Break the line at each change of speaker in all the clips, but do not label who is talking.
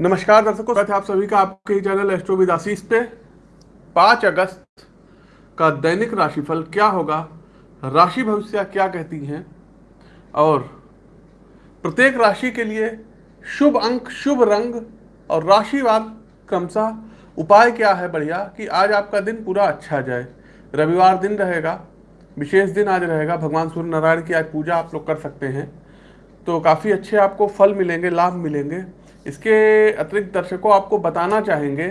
नमस्कार दर्शकों, स्वागत है आप सभी का आपके चैनल एस्ट्रो विद आशीष पे। पाँच अगस्त का दैनिक राशिफल क्या होगा, राशि भविष्य क्या कहती हैं, और प्रत्येक राशि के लिए शुभ अंक, शुभ रंग और राशिवार क्रमशः उपाय क्या है बढ़िया कि आज आपका दिन पूरा अच्छा जाए। रविवार दिन रहेगा, विशेष दिन आज रहेगा, भगवान सूर्य नारायण की आज पूजा आप लोग कर सकते हैं। तो काफ़ी अच्छे आपको फल मिलेंगे, लाभ मिलेंगे। इसके अतिरिक्त दर्शकों आपको बताना चाहेंगे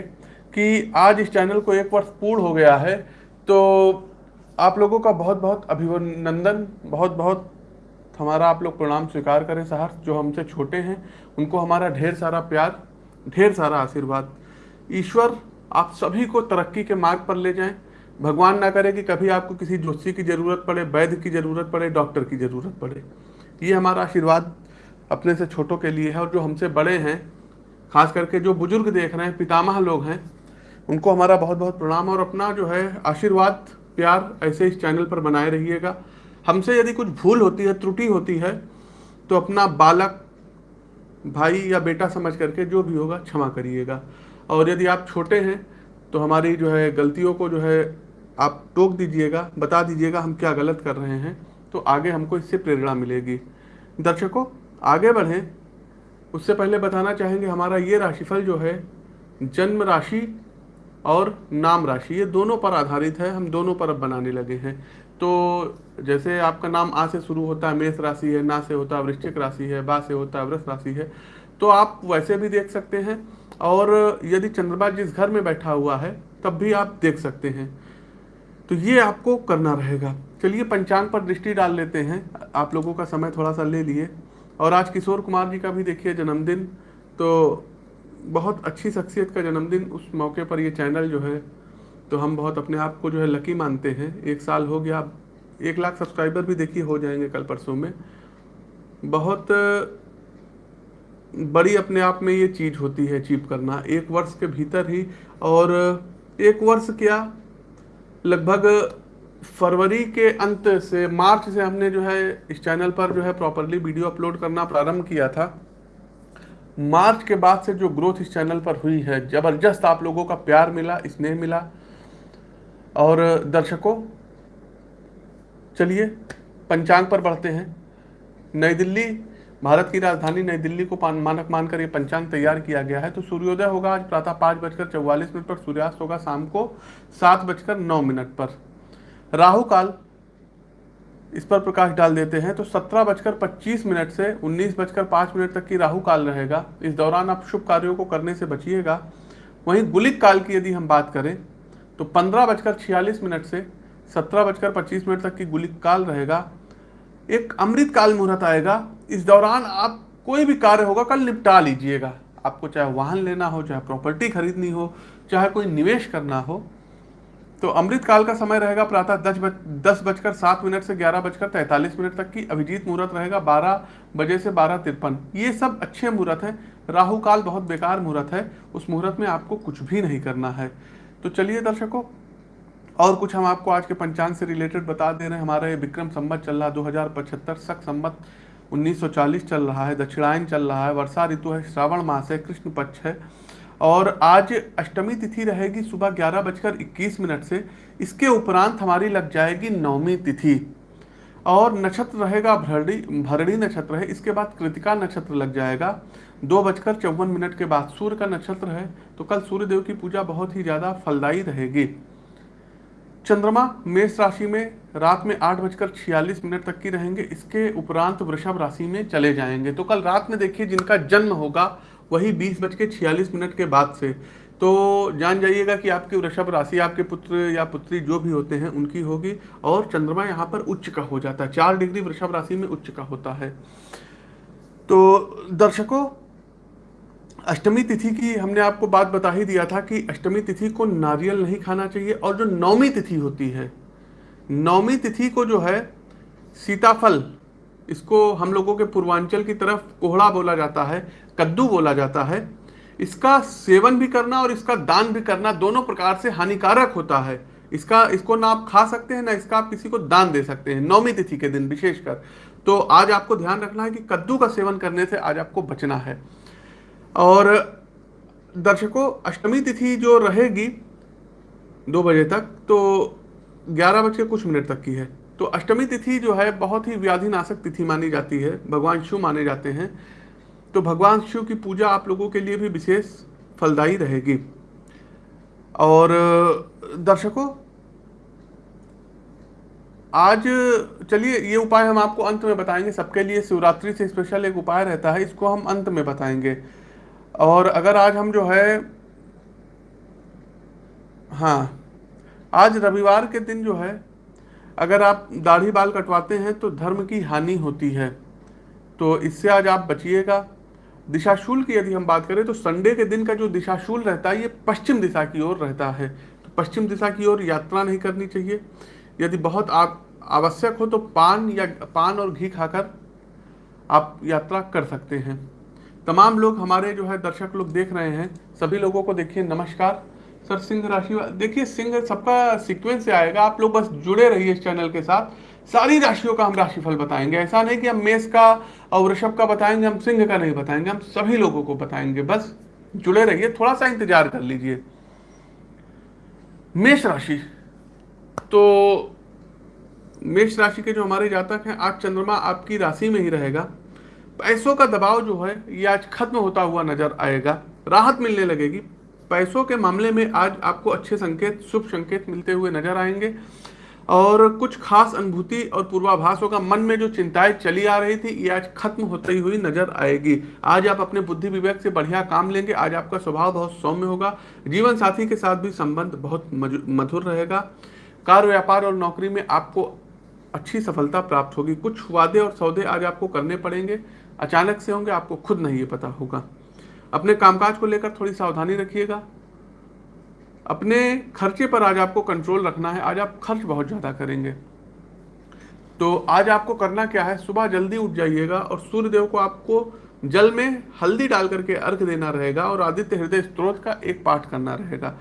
कि आज इस चैनल को एक वर्ष पूर्ण हो गया है तो आप लोगों का बहुत बहुत अभिनंदन बहुत बहुत हमारा आप लोग प्रणाम स्वीकार करें सहर्ष जो हमसे छोटे हैं, उनको हमारा ढेर सारा प्यार, ढेर सारा आशीर्वाद। ईश्वर, आप सभी को तरक्की के मार्ग पर ले जाएँ। भगवान ना करे कि कभी आपको किसी जोशी की ज़रूरत पड़े, वैद्य की ज़रूरत पड़े, डॉक्टर की ज़रूरत पड़े। ये हमारा आशीर्वाद। अपने से छोटों के लिए है और जो हमसे बड़े हैं, खास करके जो बुज़ुर्ग देख रहे हैं, पितामह लोग हैं, उनको हमारा बहुत बहुत प्रणाम और अपना जो है आशीर्वाद, प्यार ऐसे इस चैनल पर बनाए रहिएगा। हमसे यदि कुछ भूल होती है, त्रुटि होती है तो अपना बालक, भाई या बेटा समझ करके जो भी होगा क्षमा करिएगा। और यदि आप छोटे हैं तो हमारी जो है गलतियों को जो है आप टोक दीजिएगा, बता दीजिएगा हम क्या गलत कर रहे हैं तो आगे हमको इससे प्रेरणा मिलेगी। दर्शकों आगे बढ़ें। उससे पहले बताना चाहेंगे हमारा ये राशिफल जो है, जन्म राशि और नाम राशि, ये दोनों पर आधारित है, हम दोनों पर अब बनाने लगे हैं। तो जैसे आपका नाम आ से शुरू होता है, मेष राशि है, ना से होता है वृश्चिक राशि है, बा से होता है वृष राशि है तो आप वैसे भी देख सकते हैं। और यदि चंद्रमा जिस घर में बैठा हुआ है, तब भी आप देख सकते हैं। तो ये आपको करना रहेगा। चलिए पंचांग पर दृष्टि डाल लेते हैं। आप लोगों का समय थोड़ा सा ले लिए। और आज किशोर कुमार जी का भी देखिए जन्मदिन तो बहुत अच्छी शख्सियत का जन्मदिन उस मौके पर ये चैनल जो है तो हम बहुत अपने आप को जो है लकी मानते हैं। एक साल हो गया, एक लाख सब्सक्राइबर भी देखिए हो जाएँगे कल परसों में। बहुत बड़ी अपने आप में ये चीज़ होती है अचीव करना, एक वर्ष के भीतर ही। और एक वर्ष क्या, लगभग फरवरी के अंत से मार्च से हमने जो है इस चैनल पर जो है प्रॉपरली वीडियो अपलोड करना प्रारंभ किया था। मार्च के बाद से जो ग्रोथ इस चैनल पर हुई है ज़बरदस्त आप लोगों का प्यार मिला स्नेह मिला। और दर्शकों चलिए पंचांग पर बढ़ते हैं। नई दिल्ली भारत की राजधानी नई दिल्ली को पान, मानक मानकर ये पंचांग तैयार किया गया है। तो सूर्योदय होगा आज प्रातः पाँच बजकर चौवालीस मिनट पर सूर्यास्त होगा शाम को सात बजकर नौ मिनट पर। राहु काल इस पर प्रकाश डाल देते हैं तो सत्रह बजकर पच्चीस मिनट से उन्नीस बजकर पाँच मिनट तक की राहु काल रहेगा। इस दौरान आप शुभ कार्यों को करने से बचिएगा। वहीं गुलिक काल की यदि हम बात करें तो पंद्रह बजकर छियालीस मिनट से सत्रह बजकर पच्चीस मिनट तक की गुलिक काल रहेगा। एक अमृत काल मुहूर्त आएगा। इस दौरान आप कोई भी कार्य होगा, कल निपटा लीजिएगा। आपको चाहे वाहन लेना हो, चाहे प्रॉपर्टी खरीदनी हो, चाहे कोई निवेश करना हो तो अमृत काल का समय रहेगा प्रातः दस बज, दस बजकर सात मिनट से ग्यारह बजकर तैंतालीस मिनट तक की अभिजीत मुहूर्त रहेगा, बारह बजे से बारह तिरपन। ये सब अच्छे मुहूर्त हैं। राहु काल बहुत बेकार मुहूर्त है। उस मुहूर्त में आपको कुछ भी नहीं करना है। तो चलिए दर्शकों, और कुछ हम आपको आज के पंचांग से रिलेटेड बता दे रहे हैं। हमारा ये विक्रम संबत चल रहा है दो हज़ार पचहत्तर सख संबत 1940 चल रहा है। दक्षिणायन चल रहा है। वर्षा ऋतु है। श्रावण मास है। कृष्ण पक्ष है। और आज अष्टमी तिथि रहेगी सुबह ग्यारह बजकर इक्कीस मिनट से। इसके उपरांत हमारी लग जाएगी नवमी तिथि। और नक्षत्र रहेगा भरड़ी भरड़ी नक्षत्र है। इसके बाद कृतिका नक्षत्र लग जाएगा। दो बजकर चौवन मिनट के बाद सूर्य का नक्षत्र है। तो कल सूर्य देव की पूजा बहुत ही ज़्यादा फलदायी रहेगी। चंद्रमा मेष राशि में रात में आठ बजकर छियालीस मिनट तक की रहेंगे। इसके उपरांत वृषभ राशि में चले जाएँगे। तो कल रात में देखिए जिनका जन्म होगा वही बीस बज के छियालीस मिनट के बाद से। तो जान जाइएगा कि आपकी वृषभ राशि, आपके पुत्र या पुत्री जो भी होते हैं, उनकी होगी और चंद्रमा यहाँ पर उच्च का हो जाता है। चार डिग्री वृषभ राशि में उच्च का होता है। तो दर्शकों, अष्टमी तिथि की हमने आपको बात बता ही दिया था कि अष्टमी तिथि को नारियल नहीं खाना चाहिए और जो नौमी तिथि होती है, नौमी तिथि को जो है सीताफल, इसको हम लोगों के पूर्वांचल की तरफ़ कोहड़ा बोला जाता है। कद्दू बोला जाता है। इसका सेवन भी करना और इसका दान भी करना दोनों प्रकार से हानिकारक होता है। इसका, इसको ना आप खा सकते हैं, ना इसका आप किसी को दान दे सकते हैं, नौमी तिथि के दिन विशेषकर। तो आज आपको ध्यान रखना है कि कद्दू का सेवन करने से आज आपको बचना है। और दर्शकों, अष्टमी तिथि जो रहेगी दो बजे तक तो ग्यारह बज के कुछ मिनट तक की है। तो अष्टमी तिथि जो है, बहुत ही व्याधिनाशक तिथि मानी जाती है। भगवान शिव माने जाते हैं। तो भगवान शिव की पूजा आप लोगों के लिए भी विशेष फलदायी रहेगी। और दर्शकों, आज, चलिए, ये उपाय हम आपको अंत में बताएँगे। सबके लिए शिवरात्रि से स्पेशल एक उपाय रहता है, इसको हम अंत में बताएँगे। और अगर आज हम जो है हाँ आज रविवार के दिन जो है, अगर आप दाढ़ी बाल कटवाते हैं तो धर्म की हानि होती है। तो इससे आज आप बचिएगा। दिशाशूल की यदि हम बात करें तो संडे के दिन का जो दिशाशूल रहता है, ये पश्चिम दिशा की ओर रहता है। तो पश्चिम दिशा की ओर यात्रा नहीं करनी चाहिए। यदि बहुत आप आवश्यक हो तो पान या पान और घी खाकर आप यात्रा कर सकते हैं। तमाम लोग हमारे जो है दर्शक लोग देख रहे हैं। सभी लोगों को देखिए, नमस्कार। सर, सिंह राशि देखिए, सिंह सबका सीक्वेंस से आएगा। आप लोग बस जुड़े रहिए इस चैनल के साथ। सारी राशियों का हम राशिफल बताएँगे। ऐसा नहीं कि हम मेष का और वृषभ का बताएँगे, हम सिंह का नहीं बताएँगे, हम सभी लोगों को बताएँगे। बस जुड़े रहिए थोड़ा सा इंतज़ार कर लीजिए। मेष राशि। तो मेष राशि के जो हमारे जातक हैं, आज चंद्रमा आपकी राशि में ही रहेगा। पैसों का दबाव जो है, ये आज खत्म होता हुआ नज़र आएगा। राहत मिलने लगेगी। पैसों के मामले में आज आपको अच्छे संकेत, शुभ संकेत मिलते हुए नज़र आएँगे। और कुछ खास अनुभूति और पूर्वाभास होगा मन में जो चिंताएँ चली आ रही थी, ये आज खत्म होती हुई नज़र आएगी। आज आप अपने बुद्धि विवेक से बढ़िया काम लेंगे। आज आपका स्वभाव बहुत सौम्य होगा। जीवन साथी के साथ भी संबंध बहुत मधुर रहेगा। कार्य व्यापार और नौकरी में आपको अच्छी सफलता प्राप्त होगी। कुछ वादे और सौदे आज आपको करने पड़ेंगे। अचानक से होंगे, आपको खुद नहीं ये पता होगा। अपने कामकाज को लेकर थोड़ी सावधानी रखिएगा। अपने खर्चे पर आज आपको कंट्रोल रखना है, आज आप खर्च बहुत ज़्यादा करेंगे। तो आज आपको करना क्या है, सुबह जल्दी उठ जाइएगा और सूर्य देव को आपको जल में हल्दी डाल करके अर्घ देना रहेगा और आदित्य हृदय स्त्रोत का एक पाठ करना रहेगा।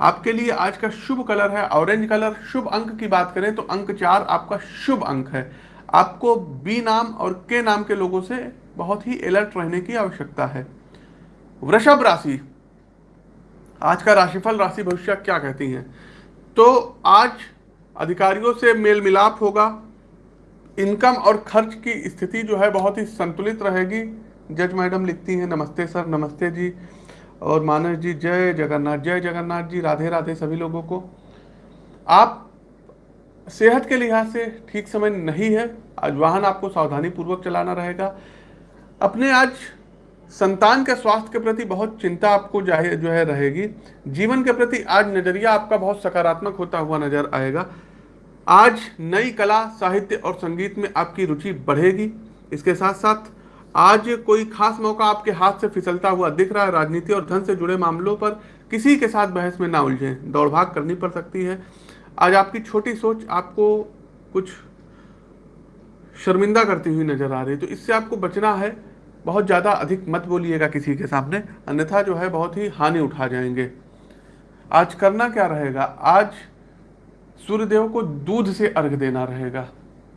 आपके लिए आज का शुभ कलर है ऑरेंज कलर। शुभ अंक की बात करें तो अंक चार आपका शुभ अंक है। आपको बी नाम और के नाम के लोगों से बहुत ही अलर्ट रहने की आवश्यकता है। वृषभ राशि आज का राशिफल, राशि भविष्य क्या कहती हैं? तो आज अधिकारियों से मेल मिलाप होगा। इनकम और खर्च की स्थिति जो है बहुत ही संतुलित रहेगी। जज मैडम लिखती हैं, नमस्ते सर, नमस्ते जी। और मानस जी, जय जगन्नाथ जय जगन्नाथ जी, राधे राधे सभी लोगों को। आप सेहत के लिहाज से ठीक समय नहीं है। आज वाहन आपको सावधानी पूर्वक चलाना रहेगा। अपने आज संतान के स्वास्थ्य के प्रति बहुत चिंता आपको जो है, रहेगी। जीवन के प्रति आज नज़रिया आपका बहुत सकारात्मक होता हुआ नज़र आएगा। आज नई कला, साहित्य और संगीत में आपकी रुचि बढ़ेगी। इसके साथ साथ आज कोई खास मौका आपके हाथ से फिसलता हुआ दिख रहा है। राजनीति और धन से जुड़े मामलों पर किसी के साथ बहस में ना उलझें। दौड़ भाग करनी पड़ सकती है। आज आपकी छोटी सोच आपको कुछ शर्मिंदा करती हुई नज़र आ रही है। तो इससे आपको बचना है। बहुत ज़्यादा अधिक मत बोलिएगा किसी के सामने, अन्यथा जो है बहुत ही हानि उठा जाएँगे। आज करना क्या रहेगा? आज सूर्यदेव को दूध से अर्घ देना रहेगा।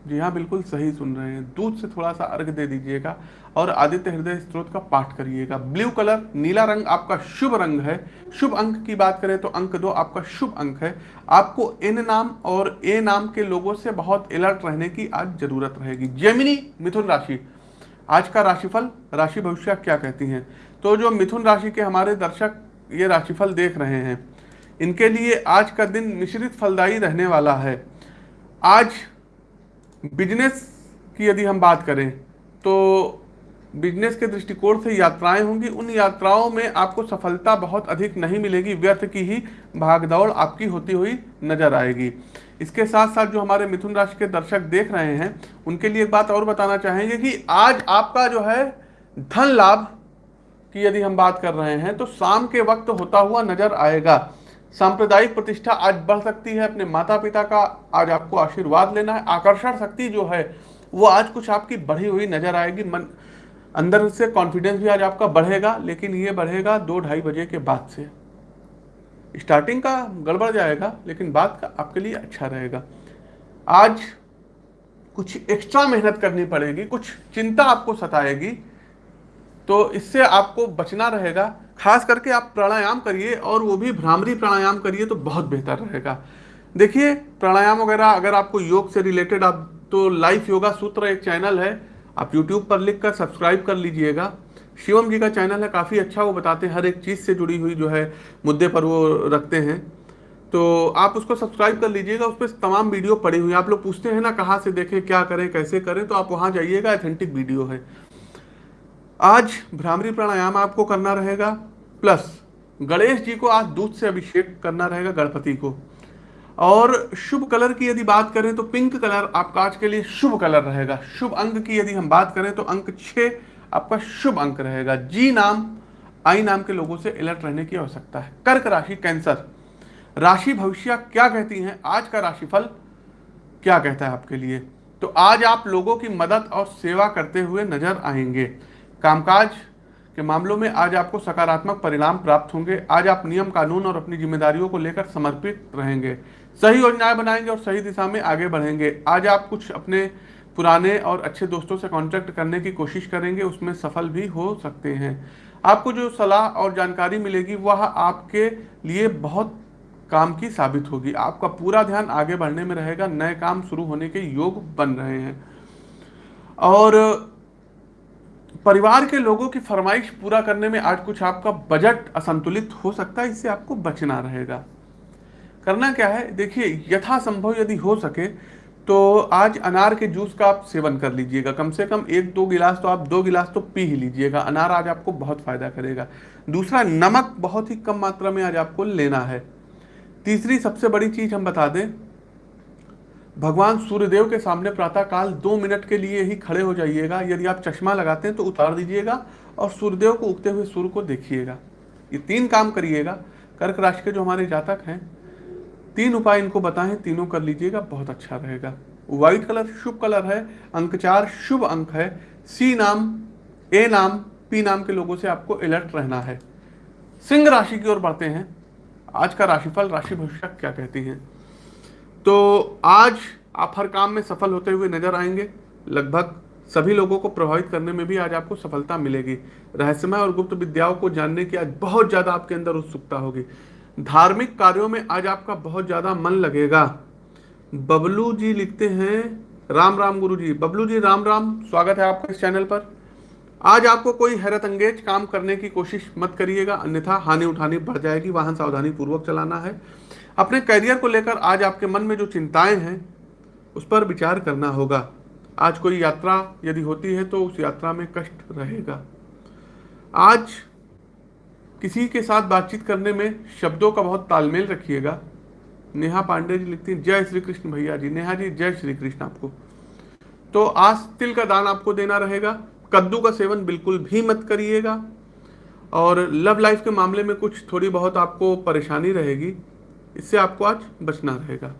जी हाँ बिल्कुल सही सुन रहे हैं। दूध से थोड़ा सा अर्घ दे दीजिएगा और आदित्य हृदय स्त्रोत का पाठ करिएगा। ब्लू कलर, नीला रंग आपका शुभ रंग है। शुभ अंक की बात करें तो अंक दो आपका शुभ अंक है। आपको एन नाम और ए नाम के लोगों से बहुत अलर्ट रहने की आज ज़रूरत रहेगी। जेमिनी मिथुन राशि। आज का राशिफल, राशि भविष्य क्या कहती हैं? तो जो मिथुन राशि के हमारे दर्शक ये राशिफल देख रहे हैं, इनके लिए आज का दिन मिश्रित फलदायी रहने वाला है। आज बिज़नेस की यदि हम बात करें तो बिज़नेस के दृष्टिकोण से यात्राएँ होंगी, उन यात्राओं में आपको सफलता बहुत अधिक नहीं मिलेगी, व्यर्थ की ही भागदौड़ आपकी होती हुई नज़र आएगी। इसके साथ साथ जो हमारे मिथुन राशि के दर्शक देख रहे हैं, उनके लिए एक बात और बताना चाहेंगे कि आज आपका जो है धन लाभ की यदि हम बात कर रहे हैं तो शाम के वक्त होता हुआ नज़र आएगा। सांप्रदायिक प्रतिष्ठा आज बढ़ सकती है, अपने माता पिता का आज आपको आशीर्वाद लेना है। आकर्षण शक्ति जो है, वो आज कुछ आपकी बढ़ी हुई नज़र आएगी। मन, अंदर से कॉन्फिडेंस भी आज आपका बढ़ेगा, लेकिन ये बढ़ेगा दो ढाई बजे के बाद से। स्टार्टिंग का गड़बड़ जाएगा, लेकिन बाद का आपके लिए अच्छा रहेगा। आज कुछ एक्स्ट्रा मेहनत करनी पड़ेगी, कुछ चिंता आपको सताएगी तो इससे आपको बचना रहेगा। खास करके आप प्राणायाम करिए और वो भी भ्रामरी प्राणायाम करिए तो बहुत बेहतर रहेगा। देखिए, प्राणायाम वगैरह अगर आपको योग से रिलेटेड आप तो लाइफ योगा सूत्र एक चैनल है। आप यूट्यूब पर लिख कर सब्सक्राइब कर लीजिएगा। शिवम जी का चैनल है, काफ़ी अच्छा वो बताते हैं, हर एक चीज़ से जुड़ी हुई जो है मुद्दे पर वो रखते हैं। तो आप उसको सब्सक्राइब कर लीजिएगा, उस पर तमाम वीडियो पड़ी हुई आप लोग पूछते हैं ना, कहाँ से देखें, क्या करें, कैसे करें तो आप वहाँ जाइएगा अथेंटिक वीडियो है। आज भ्रामरी प्राणायाम आपको करना रहेगा प्लस गणेश जी को आज दूध से अभिषेक करना रहेगा गणपति को। और शुभ कलर की यदि बात करें तो पिंक कलर आपका आज के लिए शुभ कलर रहेगा। शुभ अंक की यदि हम बात करें तो अंक छः आपका शुभ अंक रहेगा। जी नाम, आई नाम के लोगों से अलर्ट रहने की आवश्यकता है। कर्क राशि, कैंसर। राशि भविष्य क्या कहती हैं? आज का राशिफल क्या कहता है आपके लिए? तो आज आप लोगों की मदद और सेवा करते हुए नज़र आएँगे। कामकाज के मामलों में आज आपको सकारात्मक परिणाम प्राप्त होंगे। आज आप नियम कानून और अपनी जिम्मेदारियों को लेकर समर्पित रहेंगे। सही योजनाएँ बनाएँगे और सही दिशा में आगे बढ़ेंगे। आज आप कुछ अपने पुराने और अच्छे दोस्तों से कांटेक्ट करने की कोशिश करेंगे, उसमें सफल भी हो सकते हैं। आपको जो सलाह और जानकारी मिलेगी, वह आपके लिए बहुत काम की साबित होगी। आपका पूरा ध्यान आगे बढ़ने में रहेगा, नए काम शुरू होने के योग बन रहे हैं। और परिवार के लोगों की फरमाइश पूरा करने में आज कुछ आपका बजट असंतुलित हो सकता है, इससे आपको बचना रहेगा। करना क्या है? देखिए, यथासंभव यदि हो सके तो आज अनार के जूस का आप सेवन कर लीजिएगा। कम से कम एक दो गिलास तो आप दो गिलास तो पी ही लीजिएगा। अनार आज आपको बहुत फ़ायदा करेगा। दूसरा, नमक बहुत ही कम मात्रा में आज आपको लेना है। तीसरी, सबसे बड़ी चीज़ हम बता दें, भगवान सूर्यदेव के सामने प्रातःकाल दो मिनट के लिए ही खड़े हो जाइएगा। यदि आप चश्मा लगाते हैं तो उतार दीजिएगा और सूर्यदेव को उगते हुए सूर्य को देखिएगा। ये तीन काम करिएगा। कर्क राशि के जो हमारे जातक हैं तीन उपाय इनको बताएँ, तीनों कर लीजिएगा, बहुत अच्छा रहेगा। व्हाइट कलर शुभ कलर है, अंक चार शुभ अंक है। सी नाम, ए नाम पी नाम के लोगों से आपको अलर्ट रहना है। सिंह राशि की ओर बढ़ते हैं। आज का राशिफल, राशि भविष्य क्या कहती हैं? तो आज आप हर काम में सफल होते हुए नज़र आएँगे। लगभग सभी लोगों को प्रभावित करने में भी आज आपको सफलता मिलेगी। रहस्यमय और गुप्त विद्याओं को जानने की आज बहुत ज़्यादा आपके अंदर उत्सुकता होगी। धार्मिक कार्यों में आज आपका बहुत ज़्यादा मन लगेगा। बबलू जी लिखते हैं, राम राम गुरु जी बबलू जी, राम राम, स्वागत है आपका इस चैनल पर। आज आपको कोई हैरत अंगेज काम करने की कोशिश मत करिएगा, अन्यथा हानि उठानी बढ़ जाएगी, वाहन सावधानी पूर्वक चलाना है। अपने करियर को लेकर आज आपके मन में जो चिंताएँ हैं, उस पर विचार करना होगा। आज कोई यात्रा यदि होती है तो उस यात्रा में कष्ट रहेगा। आज किसी के साथ बातचीत करने में शब्दों का बहुत तालमेल रखिएगा। नेहा पांडे जी लिखती हैं, जय श्री कृष्ण भैया जी। नेहा जी, जय श्री कृष्ण आपको। तो आज तिल का दान आपको देना रहेगा। कद्दू का सेवन बिल्कुल भी मत करिएगा। और लव लाइफ के मामले में कुछ थोड़ी बहुत आपको परेशानी रहेगी। इससे आपको आज बचना रहेगा।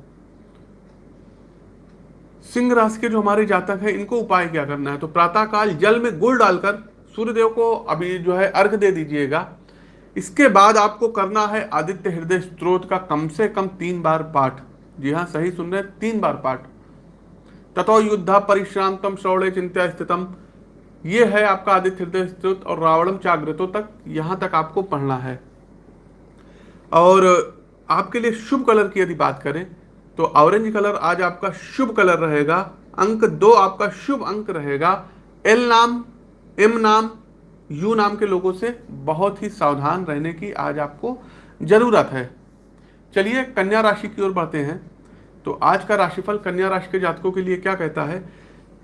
सिंह राशि के जो हमारे जातक हैं, इनको उपाय क्या करना है? तो प्रातःकाल जल में गुड़ डालकर सूर्यदेव को अभी जो है अर्घ दे दीजिएगा। इसके बाद आपको करना है आदित्य हृदय स्त्रोत का कम से कम तीन बार पाठ। जी हाँ सही सुन रहे तीन बार पाठ। तथो युद्ध परिश्रांतम श्रवणे चिंत्या स्थितम। ये है आपका आदित्य हृदय स्त्रोत और रावणम चाग्रतो तक यहाँ तक आपको पढ़ना है। और आपके लिए शुभ कलर की यदि बात करें तो ऑरेंज कलर आज आपका शुभ कलर रहेगा। अंक दो आपका शुभ अंक रहेगा। एल नाम, एम नाम यू नाम के लोगों से बहुत ही सावधान रहने की आज आपको ज़रूरत है। चलिए कन्या राशि की ओर बढ़ते हैं। तो आज का राशिफल कन्या राशि के जातकों के लिए क्या कहता है?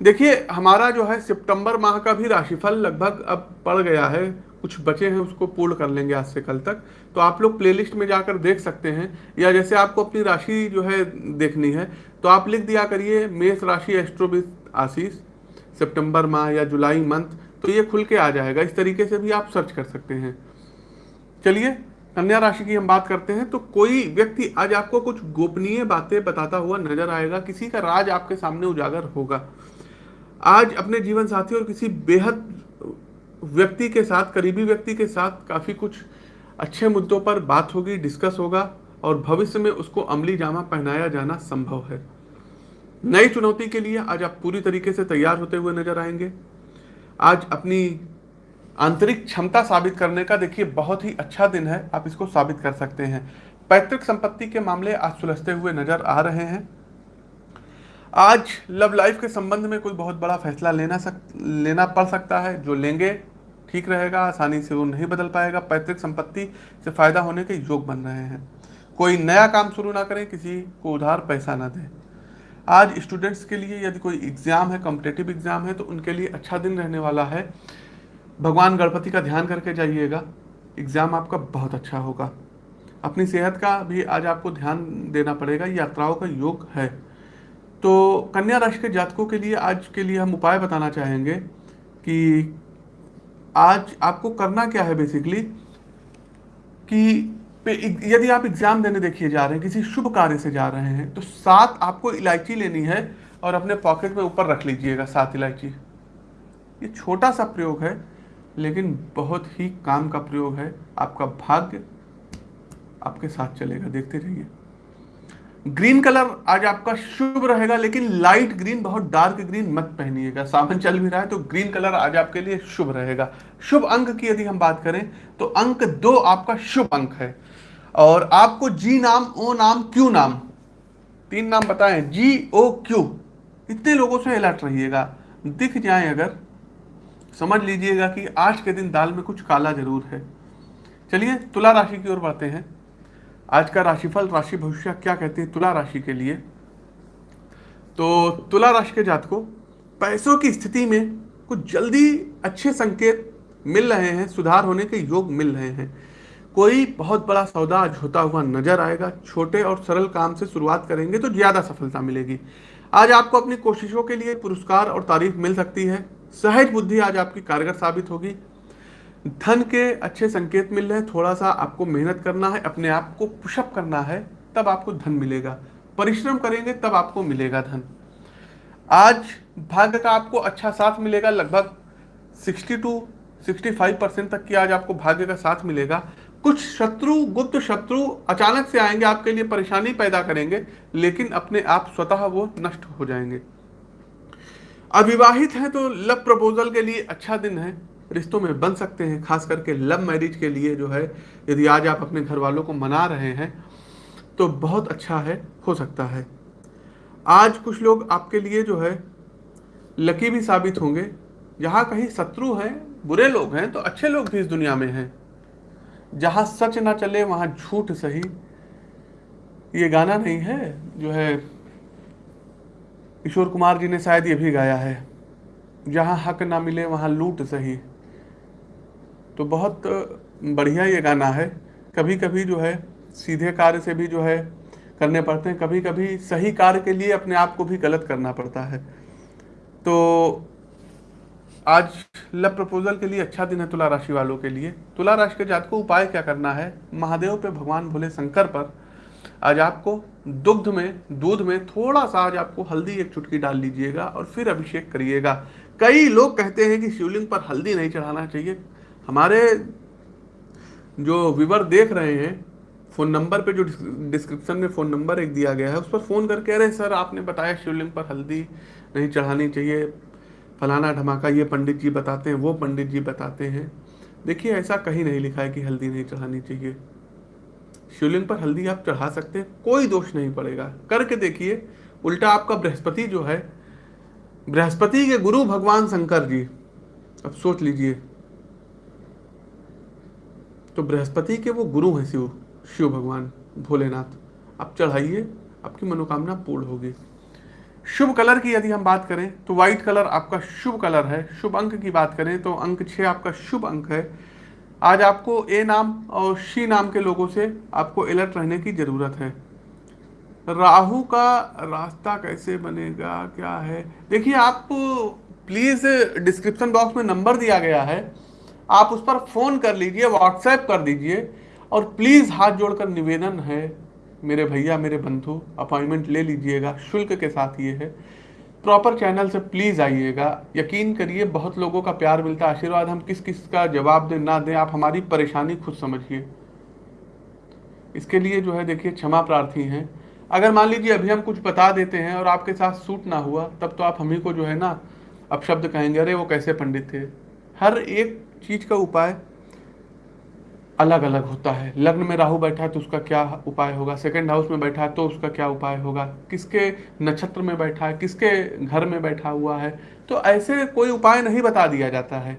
देखिए, हमारा जो है सितंबर माह का भी राशिफल लगभग अब पड़ गया है। कुछ बचे हैं, उसको पूर्ण कर लेंगे आज से कल तक। तो आप लोग प्लेलिस्ट में जाकर देख सकते हैं, या जैसे आपको अपनी राशि जो है देखनी है तो आप लिख दिया करिए, मेष राशि, एस्ट्रोबिस, आशीष, सितंबर माह या जुलाई मंथ। तो ये खुल के आ जाएगा। इस तरीके से भी आप सर्च कर सकते हैं। चलिए, कन्या राशि की हम बात करते हैं। तो कोई व्यक्ति आज आपको कुछ गोपनीय बातें बताता हुआ नज़र आएगा। किसी का राज आपके सामने उजागर होगा। आज अपने जीवन साथी और किसी बेहद व्यक्ति के साथ, करीबी व्यक्ति के साथ काफ़ी कुछ अच्छे मुद्दों पर बात होगी डिस्कस होगा और भविष्य में उसको अमली जामा पहनाया जाना संभव है। नई चुनौती के लिए आज आप पूरी तरीके से तैयार होते हुए नज़र आएँगे। आज अपनी आंतरिक क्षमता साबित करने का देखिए बहुत ही अच्छा दिन है, आप इसको साबित कर सकते हैं। पैतृक संपत्ति के मामले आज सुलझते हुए नज़र आ रहे हैं। आज लव लाइफ के संबंध में कोई बहुत बड़ा फैसला लेना सक, लेना पड़ सकता है। जो लेंगे, ठीक रहेगा, आसानी से वो नहीं बदल पाएगा। पैतृक संपत्ति से फ़ायदा होने के योग बन रहे हैं। कोई नया काम शुरू ना करें, किसी को उधार पैसा ना दें। आज स्टूडेंट्स के लिए यदि कोई एग्ज़ाम है कॉम्पिटेटिव एग्ज़ाम है तो उनके लिए अच्छा दिन रहने वाला है। भगवान गणपति का ध्यान करके जाइएगा। एग्ज़ाम आपका बहुत अच्छा होगा। अपनी सेहत का भी आज आपको ध्यान देना पड़ेगा। यात्राओं का योग है। तो कन्या राशि के जातकों के लिए आज के लिए हम उपाय बताना चाहेंगे कि आज आपको करना क्या है बेसिकली कि यदि आप एग्ज़ाम देने देखिए जा रहे हैं, किसी शुभ कार्य से जा रहे हैं तो सात आपको इलायची लेनी है और अपने पॉकेट में ऊपर रख लीजिएगा सात इलायची। ये छोटा सा प्रयोग है, लेकिन बहुत ही काम का प्रयोग है। आपका भाग्य आपके साथ चलेगा, देखते रहिए। ग्रीन कलर आज आपका शुभ रहेगा, लेकिन लाइट ग्रीन, बहुत डार्क ग्रीन मत पहनिएगा। सावन चल भी रहा है तो ग्रीन कलर आज आपके लिए शुभ रहेगा। शुभ अंक की यदि हम बात करें तो अंक दो आपका शुभ अंक है। और आपको जी नाम, ओ नाम, क्यू नाम, तीन नाम बताएँ, जी, ओ, क्यू, इतने लोगों से अलर्ट रहिएगा। दिख जाए अगर, समझ लीजिएगा कि आज के दिन दाल में कुछ काला ज़रूर है। चलिए, तुला राशि की ओर बढ़ते हैं। आज का राशिफल, राशि भविष्य, क्या कहते हैं तुला राशि के लिए? तो तुला राशि के जात को पैसों की स्थिति में कुछ जल्दी अच्छे संकेत मिल रहे हैं, सुधार होने के योग मिल रहे हैं। कोई बहुत बड़ा सौदा आज होता हुआ नज़र आएगा। छोटे और सरल काम से शुरुआत करेंगे तो ज़्यादा सफलता मिलेगी। आज आपको अपनी कोशिशों के लिए पुरस्कार और तारीफ़ मिल सकती है। सहज बुद्धि आज आपकी कारगर साबित होगी। धन के अच्छे संकेत मिल रहे हैं। थोड़ा सा आपको मेहनत करना है, अपने आप को पुशअप करना है, तब आपको धन मिलेगा। परिश्रम करेंगे, तब आपको मिलेगा धन। आज भाग्य का आपको अच्छा साथ मिलेगा। लगभग 60 टू 65 परसेंट तक की आज आपको भाग्य का साथ मिलेगा। कुछ शत्रु, गुप्त शत्रु अचानक से आएँगे, आपके लिए परेशानी पैदा करेंगे, लेकिन अपने आप स्वतः वो नष्ट हो जाएँगे। अविवाहित हैं तो लव प्रपोजल के लिए अच्छा दिन है, रिश्तों में बन सकते हैं, खास करके लव मैरिज के लिए जो है, यदि आज आप अपने घर वालों को मना रहे हैं तो बहुत अच्छा है, हो सकता है। आज कुछ लोग आपके लिए जो है, लकी भी साबित होंगे। जहाँ कहीं शत्रु हैं, बुरे लोग हैं तो अच्छे लोग भी इस दुनिया में हैं। जहाँ सच ना चले, वहाँ झूठ सही। ये गाना नहीं है, जो है, किशोर कुमार जी ने शायद ये भी गाया है। जहाँ हक ना मिले, वहाँ लूट सही। तो बहुत बढ़िया ये गाना है। कभी कभी जो है, सीधे कार्य से भी जो है, करने पड़ते हैं। कभी कभी सही कार्य के लिए अपने आप को भी गलत करना पड़ता है। तो आज लव प्रपोजल के लिए अच्छा दिन है तुला राशि वालों के लिए। तुला राशि के जात को उपाय क्या करना है? महादेव पे भगवान भोले शंकर पर आज आपको दुग्ध में, दूध में थोड़ा सा आज आपको हल्दी एक चुटकी डाल लीजिएगा और फिर अभिषेक करिएगा। कई लोग कहते हैं कि शिवलिंग पर हल्दी नहीं चढ़ाना चाहिए। हमारे जो विवर देख रहे हैं, फ़ोन नंबर पे जो डिस्क्रिप्शन में फ़ोन नंबर एक दिया गया है, उस पर फ़ोन करके, अरे सर, आपने बताया शिवलिंग पर हल्दी नहीं चढ़ानी चाहिए। फलाना धमाका ये पंडित जी बताते हैं, वो पंडित जी बताते हैं। देखिए, ऐसा कहीं नहीं लिखा है कि हल्दी नहीं चढ़ानी चाहिए। शिवलिंग पर हल्दी आप चढ़ा सकते हैं, कोई दोष नहीं पड़ेगा। करके देखिए, उल्टा आपका बृहस्पति जो है, बृहस्पति के गुरु भगवान शंकर जी। अब सोच लीजिए। तो बृहस्पति के वो गुरु हैं शिव शिव भगवान, भोलेनाथ। आप चढ़ाइए, आपकी मनोकामना पूर्ण होगी। शुभ कलर की यदि हम बात करें तो व्हाइट कलर आपका शुभ कलर है। शुभ अंक की बात करें तो अंक छः आपका शुभ अंक है। आज आपको ए नाम और शी नाम के लोगों से आपको अलर्ट रहने की ज़रूरत है। राहु का रास्ता कैसे बनेगा? क्या है? देखिए, आप प्लीज़ डिस्क्रिप्शन बॉक्स में नंबर दिया गया है। आप उस पर फ़ोन कर लीजिए व्हाट्सएप कर दीजिए और प्लीज़ हाथ जोड़कर निवेदन है। मेरे भैया, मेरे बंधु, अपॉइंटमेंट ले लीजिएगा, शुल्क के साथ ये है। प्रॉपर चैनल से प्लीज़ आइएगा। यकीन करिए, बहुत लोगों का प्यार मिलता है। आशीर्वाद हम किस किस का जवाब दें, ना दें, आप हमारी परेशानी खुद समझिए। इसके लिए जो है, देखिए, क्षमा प्रार्थी हैं। अगर मान लीजिए, अभी हम कुछ बता देते हैं और आपके साथ सूट ना हुआ, तब तो आप हम को जो है ना अब शब्द कहेंगे, अरे, वो कैसे पंडित थे? हर एक चीज़ का उपाय अलग अलग होता है। लग्न में राहु बैठा है तो उसका क्या उपाय होगा? सेकंड हाउस में बैठा है तो उसका क्या उपाय होगा? किसके नक्षत्र में बैठा है? किसके घर में बैठा हुआ है? तो ऐसे कोई उपाय नहीं बता दिया जाता है।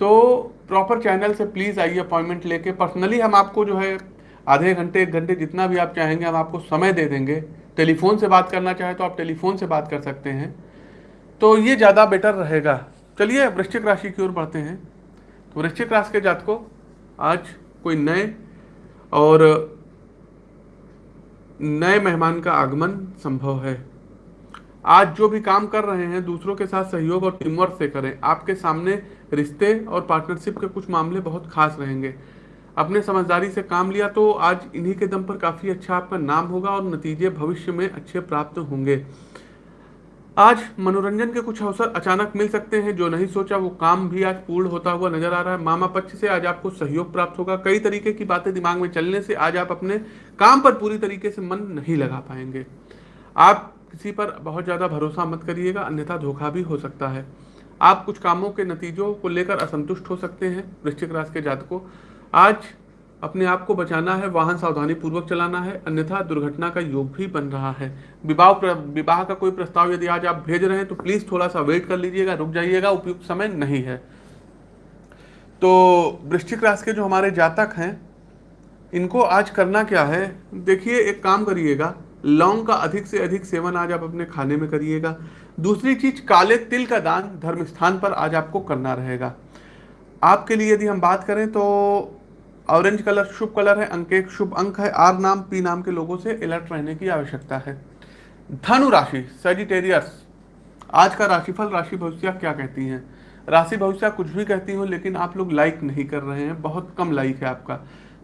तो प्रॉपर चैनल से प्लीज़ आइए अपॉइंटमेंट लेके। पर्सनली हम आपको जो है आधे घंटे, एक घंटे जितना भी आप चाहेंगे हम आपको समय दे देंगे। टेलीफोन से बात करना चाहे तो आप टेलीफोन से बात कर सकते हैं। तो ये ज़्यादा बेटर रहेगा। चलिए वृश्चिक राशि की ओर बढ़ते हैं। तो वृश्चिक राशि के जात को आज कोई नए और नए मेहमान का आगमन संभव है। आज जो भी काम कर रहे हैं, दूसरों के साथ सहयोग और टीमवर्क से करें। आपके सामने रिश्ते और पार्टनरशिप के कुछ मामले बहुत खास रहेंगे। अपने समझदारी से काम लिया तो आज इन्हीं के दम पर काफ़ी अच्छा आपका नाम होगा और नतीजे भविष्य में अच्छे प्राप्त होंगे। आज मनोरंजन के कुछ अवसर अचानक मिल सकते हैं, जो नहीं सोचा, वो काम भी आज पूर्ण होता हुआ नज़र आ रहा है। मामा पक्ष से आज आपको सहयोग प्राप्त होगा। कई तरीके की बातें दिमाग में चलने से आज आप अपने काम पर पूरी तरीके से मन नहीं लगा पाएँगे। आप किसी पर बहुत ज़्यादा भरोसा मत करिएगा, अन्यथा धोखा भी हो सकता है। आप कुछ कामों के नतीजों को लेकर असंतुष्ट हो सकते हैं। वृश्चिक राशि के जात को आज अपने आप को बचाना है, वाहन सावधानी पूर्वक चलाना है, अन्यथा दुर्घटना का योग भी बन रहा है। विवाह विवाह का कोई प्रस्ताव यदि आज आप भेज रहे हैं तो प्लीज़ थोड़ा सा वेट कर लीजिएगा, रुक जाइएगा, उपयुक्त समय नहीं है। तो वृश्चिक राशि के जो हमारे जातक हैं, इनको आज करना क्या है? देखिए, एक काम करिएगा, लौंग का अधिक से अधिक सेवन आज आप अपने खाने में करिएगा। दूसरी चीज़, काले तिल का दान धर्म स्थान पर आज आपको करना रहेगा। आपके लिए यदि हम बात करें तो ऑरेंज कलर शुभ कलर है, अंक एक शुभ अंक है। आर नाम, पी नाम के लोगों से अलर्ट रहने की आवश्यकता है। धनु राशि सेजिटेरियस आज का राशिफल, राशि भविष्य क्या कहती हैं? राशि भविष्य कुछ भी कहती हूँ, लेकिन आप लोग लाइक नहीं कर रहे हैं। बहुत कम लाइक है आपका।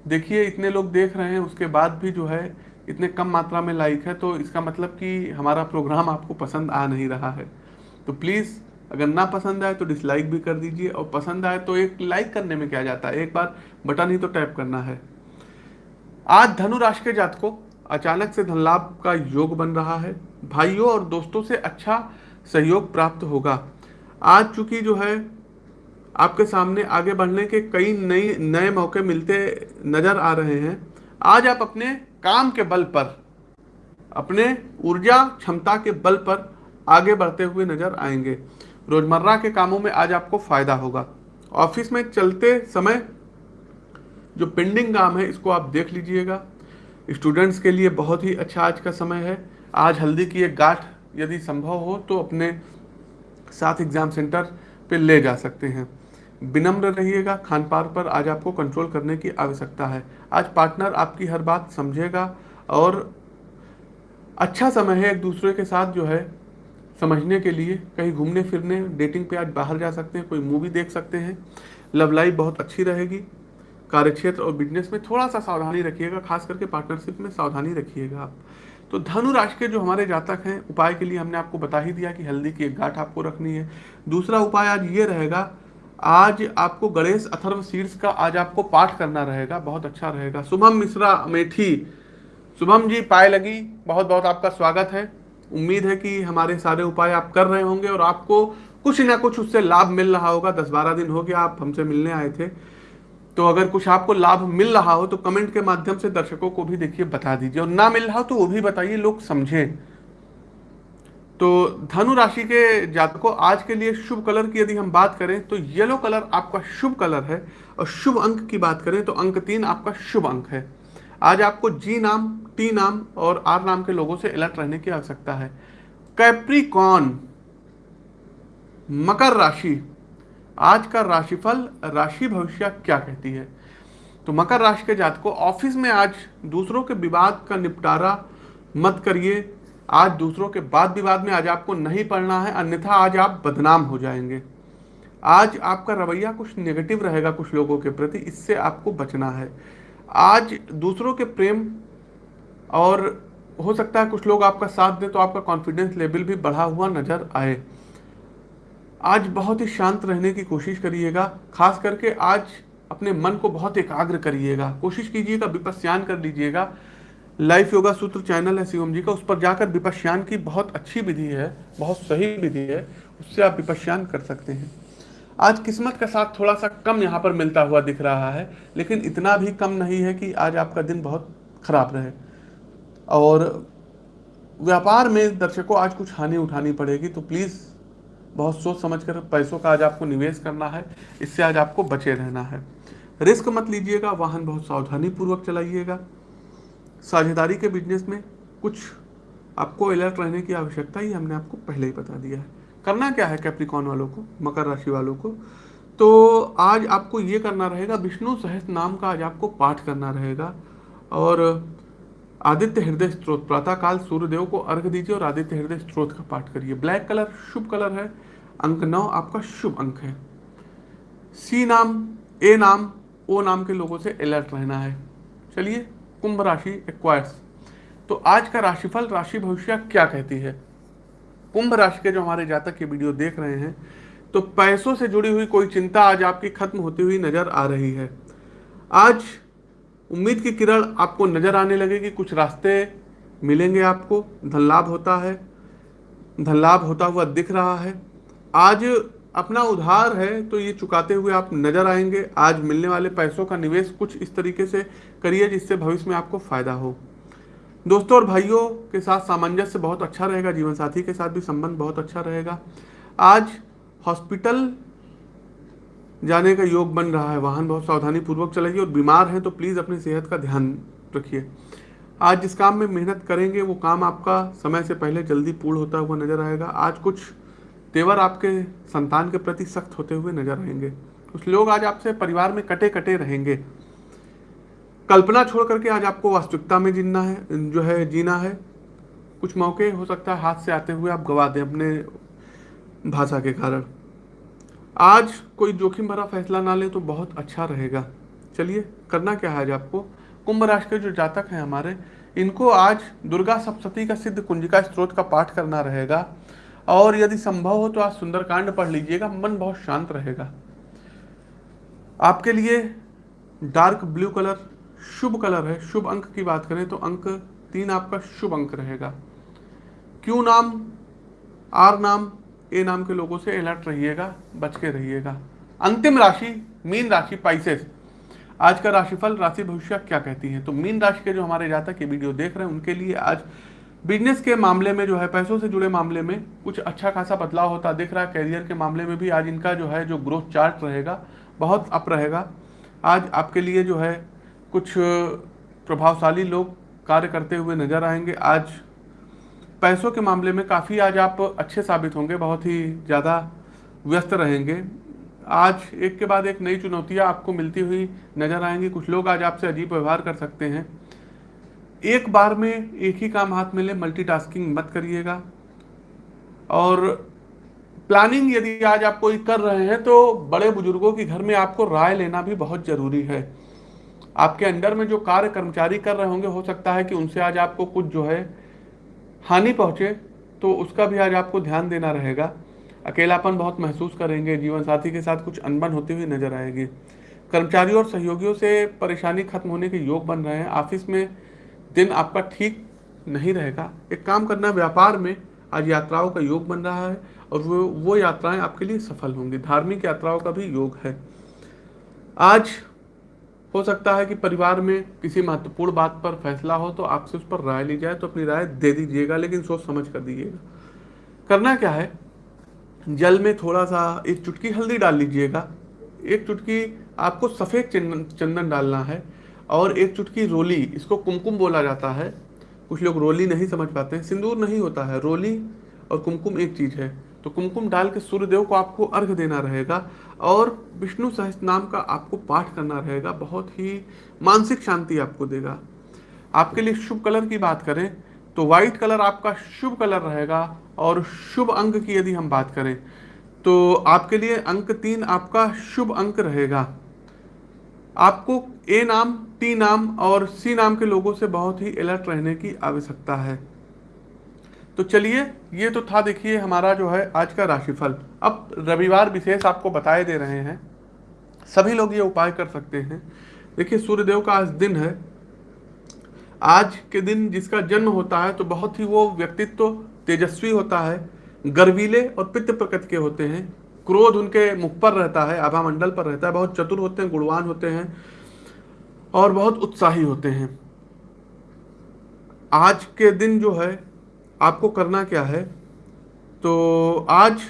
देखिए, इतने लोग देख रहे हैं, उसके बाद भी जो है, इतने कम मात्रा में लाइक है तो इसका मतलब कि हमारा प्रोग्राम आपको पसंद आ नहीं रहा है। तो प्लीज़ अगर ना पसंद आए तो डिसलाइक भी कर दीजिए और पसंद आए तो एक लाइक करने में क्या जाता है? एक बार बटन ही तो टैप करना है। आज धनु राशि के जात को अचानक से धन लाभ का योग बन रहा है। भाइयों और दोस्तों से अच्छा सहयोग प्राप्त होगा। आज चूँकि जो है, आपके सामने आगे बढ़ने के कई नई, नए मौके मिलते नज़र आ रहे हैं। आज आप अपने काम के बल पर, अपने ऊर्जा क्षमता के बल पर आगे बढ़ते हुए नज़र आएँगे। रोज़मर्रा के कामों में आज आपको फ़ायदा होगा। ऑफ़िस में चलते समय जो पेंडिंग काम है, इसको आप देख लीजिएगा। स्टूडेंट्स के लिए बहुत ही अच्छा आज का समय है। आज हल्दी की एक गाठ यदि संभव हो तो अपने साथ एग्ज़ाम सेंटर पे ले जा सकते हैं। विनम्र रहिएगा, खान पान पर आज आपको कंट्रोल करने की आवश्यकता है। आज पार्टनर आपकी हर बात समझेगा और अच्छा समय है एक दूसरे के साथ जो है समझने के लिए कहीं घूमने फिरने डेटिंग पे आज बाहर जा सकते हैं, कोई मूवी देख सकते हैं। लव लाइफ बहुत अच्छी रहेगी। कार्यक्षेत्र और बिज़नेस में थोड़ा सा सावधानी रखिएगा, खास करके पार्टनरशिप में सावधानी रखिएगा आप। तो धनु राशि के जो हमारे जातक हैं, उपाय के लिए हमने आपको बता ही दिया कि हल्दी की एक गांठ आपको रखनी है। दूसरा उपाय आज ये रहेगा, आज आपको गणेश अथर्व शीर्ष का आज आपको पाठ करना रहेगा, बहुत अच्छा रहेगा। शुभम मिश्रा अमेठी शुभम जी, पाए लगी बहुत बहुत आपका स्वागत है। उम्मीद है कि हमारे सारे उपाय आप कर रहे होंगे और आपको कुछ ना कुछ उससे लाभ मिल रहा होगा। दस बारह दिन हो गया, आप हमसे मिलने आए थे। तो अगर कुछ आपको लाभ मिल रहा हो तो कमेंट के माध्यम से दर्शकों को भी देखिए, बता दीजिए। और ना मिल रहा हो तो वो भी बताइए, लोग समझें। तो धनु राशि के जातकों, आज के लिए शुभ कलर की यदि हम बात करें तो येलो कलर आपका शुभ कलर है। और शुभ अंक की बात करें तो अंक तीन आपका शुभ अंक है। आज आपको जी नाम टी नाम और आर नाम के लोगों से अलर्ट रहने की आवश्यकता है। कैप्रिकॉन मकर राशि। आज का राशिफल, राशि भविष्य क्या कहती है? तो मकर राशि के जात को ऑफ़िस में आज दूसरों के विवाद का निपटारा मत करिए। आज दूसरों के बाद विवाद में आज आपको नहीं पढ़ना है, अन्यथा आज आप बदनाम हो जाएँगे। आज आपका रवैया कुछ नेगेटिव रहेगा कुछ लोगों के प्रति, इससे आपको बचना है। आज दूसरों के प्रेम और हो सकता है कुछ लोग आपका साथ दें तो आपका कॉन्फिडेंस लेवल भी बढ़ा हुआ नज़र आए। आज बहुत ही शांत रहने की कोशिश करिएगा, खास करके आज अपने मन को बहुत एकाग्र करिएगा। कोशिश कीजिएगा विपस्यान कर लीजिएगा। लाइफ योगा सूत्र चैनल है शिवम जी का, उस पर जाकर विपश्यान की बहुत अच्छी विधि है, बहुत सही विधि है, उससे आप विपश्यान कर सकते हैं। आज किस्मत का साथ थोड़ा सा कम यहाँ पर मिलता हुआ दिख रहा है, लेकिन इतना भी कम नहीं है कि आज आपका दिन बहुत खराब रहे। और व्यापार में दर्शकों, आज कुछ हानि उठानी पड़ेगी तो प्लीज़ बहुत सोच समझ कर पैसों का आज आपको निवेश करना है, इससे आज आपको बचे रहना है। रिस्क मत लीजिएगा, वाहन बहुत सावधानी पूर्वक चलाइएगा। साझेदारी के बिज़नेस में कुछ आपको अलर्ट रहने की आवश्यकता ही हमने आपको पहले ही बता दिया है। करना क्या है कैप्रिकॉन वालों को, मकर राशि वालों को? तो आज आपको ये करना रहेगा, विष्णु सहस नाम का आज आपको पाठ करना रहेगा। और आदित्य हृदय स्त्रोत प्रातःकाल सूर्यदेव को अर्घ दीजिए और आदित्य हृदय स्त्रोत का पाठ करिए। ब्लैक कलर, शुभ कलर है। अंक नौ आपका शुभ अंक है। सी नाम, ए नाम, ओ नाम के लोगों से अलर्ट रहना है। चलिए, कुंभ राशि एक्वायर्स तो आज का राशिफल, राशि भविष्य क्या कहती है? कुंभ राशि के जो हमारे जातक ये वीडियो देख रहे हैं तो पैसों से जुड़ी हुई कोई चिंता आज आपकी खत्म होती हुई नज़र आ रही है। आज उम्मीद की किरण आपको नज़र आने लगेगी, कुछ रास्ते मिलेंगे आपको धन लाभ होता है धन लाभ होता हुआ दिख रहा है। आज अपना उधार है तो ये चुकाते हुए आप नज़र आएँगे। आज मिलने वाले पैसों का निवेश कुछ इस तरीके से करिए जिससे भविष्य में आपको फ़ायदा हो। दोस्तों और भाइयों के साथ सामंजस्य बहुत अच्छा रहेगा जीवन साथी के साथ भी संबंध बहुत अच्छा रहेगा। आज हॉस्पिटल जाने का योग बन रहा है, वाहन बहुत सावधानी पूर्वक चलाइए और बीमार हैं तो प्लीज़ अपनी सेहत का ध्यान रखिए। आज जिस काम में मेहनत करेंगे, वो काम आपका समय से पहले जल्दी पूर्ण होता हुआ नज़र आएगा। आज कुछ तेवर आपके संतान के प्रति सख्त होते हुए नज़र आएँगे। कुछ लोग आज आपसे परिवार में कटे कटे रहेंगे। कल्पना छोड़ करके आज आपको वास्तविकता में जीना है, जो है, जीना है। कुछ मौके हो सकता है हाथ से आते हुए आप गवा दें अपने भाषा के कारण। आज कोई जोखिम भरा फैसला ना ले तो बहुत अच्छा रहेगा। चलिए, करना क्या है आज आपको? कुंभ राशि के जो जातक हैं हमारे, इनको आज दुर्गा सप्तती का सिद्ध कुंजिका स्त्रोत का पाठ करना रहेगा। और यदि संभव हो तो आज सुंदरकांड पढ़ लीजिएगा, मन बहुत शांत रहेगा। आपके लिए डार्क ब्लू कलर शुभ कलर है, शुभ अंक की बात करें तो अंक तीन आपका शुभ अंक रहेगा। क्यू नाम? आर नाम, ए नाम के लोगों से अलर्ट रहिएगा, बच के रहिएगा। अंतिम राशि, मीन राशि पाइसेस आज का राशिफल, राशि भविष्य क्या कहती है? तो मीन राशि के जो हमारे जातक ये वीडियो देख रहे हैं, उनके लिए आज बिज़नेस के मामले में जो है, पैसों से जुड़े मामले में कुछ अच्छा खासा बदलाव होता दिख रहा है। कैरियर के मामले में भी आज इनका जो है, जो ग्रोथ चार्ट रहेगा, बहुत अप रहेगा। आज आपके लिए जो है कुछ प्रभावशाली लोग कार्य करते हुए नज़र आएँगे। आज पैसों के मामले में काफ़ी आज आप अच्छे साबित होंगे, बहुत ही ज़्यादा व्यस्त रहेंगे। आज एक के बाद एक नई चुनौतियाँ आपको मिलती हुई नज़र आएँगी। कुछ लोग आज आपसे अजीब व्यवहार कर सकते हैं। एक बार में एक ही काम हाथ मिले मल्टीटास्किंग मत करिएगा। और प्लानिंग यदि आज आप कोई कर रहे हैं तो बड़े बुज़ुर्गों के घर में आपको राय लेना भी बहुत ज़रूरी है। आपके अंडर में जो कार्य कर्मचारी कर रहे होंगे, हो सकता है कि उनसे आज आपको कुछ जो है हानि पहुँचे तो उसका भी आज आपको ध्यान देना रहेगा। अकेलापन बहुत महसूस करेंगे जीवन साथी के साथ कुछ अनबन होती हुई नज़र आएगी। कर्मचारियों और सहयोगियों से परेशानी खत्म होने के योग बन रहे हैं। ऑफ़िस में दिन आपका ठीक नहीं रहेगा। एक काम करना, व्यापार में आज यात्राओं का योग बन रहा है और वो वो यात्राएँ आपके लिए सफल होंगी। धार्मिक यात्राओं का भी योग है। आज हो सकता है कि परिवार में किसी महत्वपूर्ण बात पर फैसला हो तो आपसे उस पर राय ली जाए तो अपनी राय दे दीजिएगा, लेकिन सोच समझ कर दीजिएगा। करना क्या है? जल में थोड़ा सा एक चुटकी हल्दी डाल लीजिएगा। एक चुटकी आपको सफ़ेद चंदन चंदन डालना है और एक चुटकी रोली, इसको कुमकुम बोला जाता है। कुछ लोग रोली नहीं समझ पाते हैं, सिंदूर नहीं होता है, रोली और कुमकुम एक चीज़ है। तो कुमकुम डाल के सूर्यदेव को आपको अर्घ देना रहेगा और विष्णु सहस्त्र नाम का आपको पाठ करना रहेगा। बहुत ही मानसिक शांति आपको देगा। आपके लिए शुभ कलर की बात करें तो व्हाइट कलर आपका शुभ कलर रहेगा और शुभ अंक की यदि हम बात करें तो आपके लिए अंक तीन आपका शुभ अंक रहेगा। आपको ए नाम टी नाम और सी नाम के लोगों से बहुत ही अलर्ट रहने की आवश्यकता है। तो चलिए, ये तो था देखिए हमारा जो है आज का राशिफल। अब रविवार विशेष आपको बताए दे रहे हैं। सभी लोग ये उपाय कर सकते हैं। देखिए, सूर्यदेव का आज दिन है। आज के दिन जिसका जन्म होता है तो बहुत ही वो व्यक्तित्व तेजस्वी होता है। गर्वीले और पित्त प्रकृति के होते हैं। क्रोध उनके मुख पर रहता है आभा मंडल पर रहता है। बहुत चतुर होते हैं, गुणवान होते हैं और बहुत उत्साही होते हैं। आज के दिन जो है आपको करना क्या है? तो आज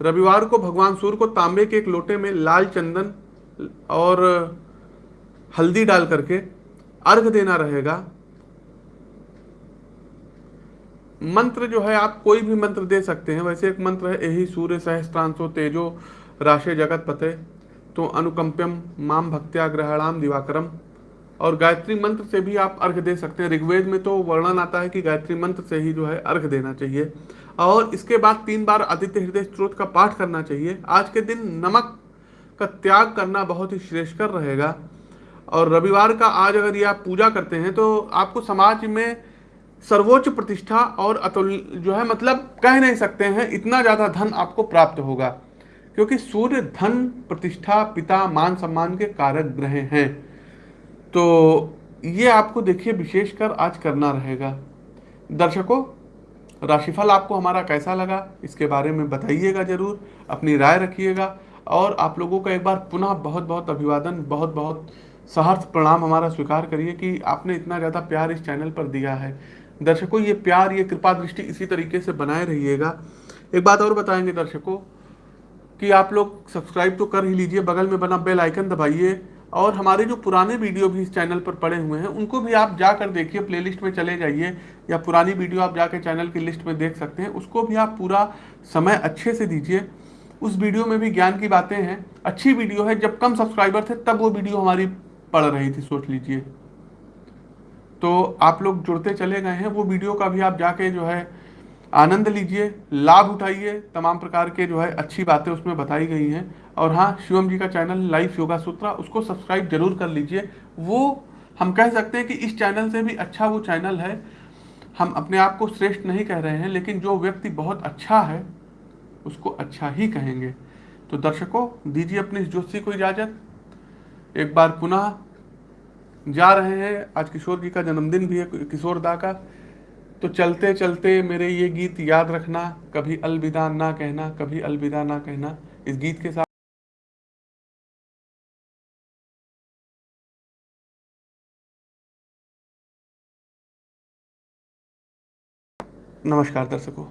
रविवार को भगवान सूर्य को तांबे के एक लोटे में लाल चंदन और हल्दी डाल करके अर्घ देना रहेगा। मंत्र जो है, आप कोई भी मंत्र दे सकते हैं। वैसे एक मंत्र है यही सूर्य सहस्त्रांशो तेजो राशे जगत पते तो अनुकंप्यम माम भक्त्या ग्रहणाम दिवाकरम। और गायत्री मंत्र से भी आप अर्घ दे सकते हैं। ऋग्वेद में तो वर्णन आता है कि गायत्री मंत्र से ही जो है अर्घ देना चाहिए। और इसके बाद तीन बार आदित्य हृदय स्त्रोत का पाठ करना चाहिए। आज के दिन नमक का त्याग करना बहुत ही श्रेष्ठकर रहेगा। और रविवार का आज अगर ये आप पूजा करते हैं तो आपको समाज में सर्वोच्च प्रतिष्ठा और अतुल जो है मतलब कह नहीं सकते हैं, इतना ज़्यादा धन आपको प्राप्त होगा। क्योंकि सूर्य धन प्रतिष्ठा, पिता, मान, सम्मान के कारक ग्रह हैं। तो ये आपको देखिए विशेषकर आज करना रहेगा। दर्शकों, राशिफल आपको हमारा कैसा लगा, इसके बारे में बताइएगा ज़रूर, अपनी राय रखिएगा, और आप लोगों का एक बार पुनः बहुत बहुत अभिवादन बहुत बहुत सहर्ष प्रणाम हमारा स्वीकार करिए कि आपने इतना ज़्यादा प्यार इस चैनल पर दिया है। दर्शकों, ये प्यार, ये कृपा दृष्टि इसी तरीके से बनाए रहिएगा। एक बात और बताएँगे दर्शकों, कि आप लोग सब्सक्राइब तो कर ही लीजिए, बगल में बना बेल आइकन दबाइए और हमारे जो पुराने वीडियो भी इस चैनल पर पड़े हुए हैं, उनको भी आप जाकर देखिए प्लेलिस्ट में चले जाइए, या पुरानी वीडियो आप जाकर चैनल की लिस्ट में देख सकते हैं, उसको भी आप पूरा समय अच्छे से दीजिए। उस वीडियो में भी ज्ञान की बातें हैं, अच्छी वीडियो है, जब कम सब्सक्राइबर थे, तब वो वीडियो हमारी पड़ रही थी, सोच लीजिए। तो आप लोग जुड़ते चले गए हैं, वो वीडियो का भी आप जाके जो है आनंद लीजिए, लाभ उठाइए, तमाम प्रकार के जो है अच्छी बातें उसमें बताई गई हैं। और हाँ शिवम जी का चैनल लाइफ योगा सूत्रा, उसको सब्सक्राइब ज़रूर कर लीजिए। वो, हम कह सकते हैं कि इस चैनल से भी अच्छा वो चैनल है। हम अपने आप को श्रेष्ठ नहीं कह रहे हैं, लेकिन जो व्यक्ति बहुत अच्छा है, उसको अच्छा ही कहेंगे। तो दर्शकों, दीजिए अपनी इस जोशी को इजाज़त। एक बार पुनः, जा रहे हैं, आज किशोर जी का जन्मदिन भी है, किशोर दा का। तो चलते चलते मेरे ये गीत याद रखना, कभी अलविदा ना कहना, कभी अलविदा ना कहना, इस गीत के साथ नमस्कार दर्शकों।